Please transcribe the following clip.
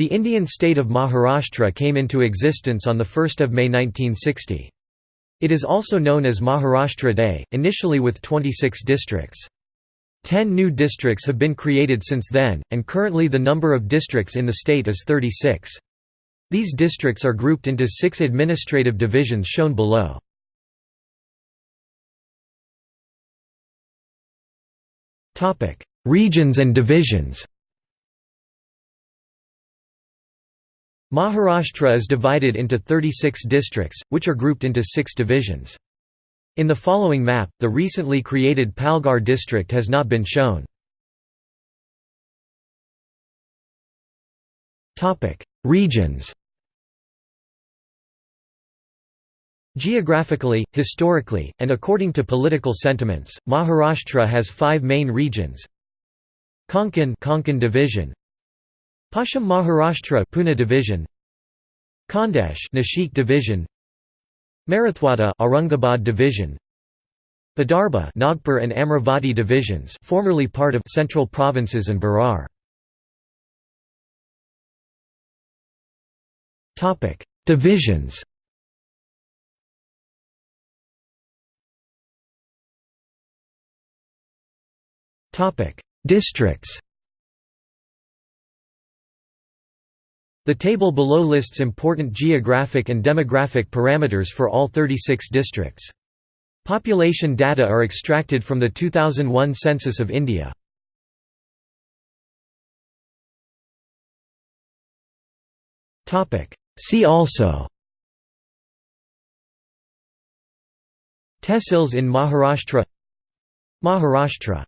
The Indian state of Maharashtra came into existence on 1 May 1960. It is also known as Maharashtra Day, initially with 26 districts. Ten new districts have been created since then, and currently the number of districts in the state is 36. These districts are grouped into six administrative divisions shown below. Regions and divisions Maharashtra is divided into 36 districts, which are grouped into six divisions. In the following map, the recently created Palghar district has not been shown. Regions Geographically, historically, and according to political sentiments, Maharashtra has five main regions Konkan Konkan division Paschim Maharashtra Pune division. Khandesh Nashik division. Marathwada Aurangabad division. Vidarbha Nagpur and Amravati divisions formerly part of Central Provinces and Berar Topic Divisions. Topic Districts The table below lists important geographic and demographic parameters for all 36 districts. Population data are extracted from the 2001 Census of India. See also Tehsils in Maharashtra Maharashtra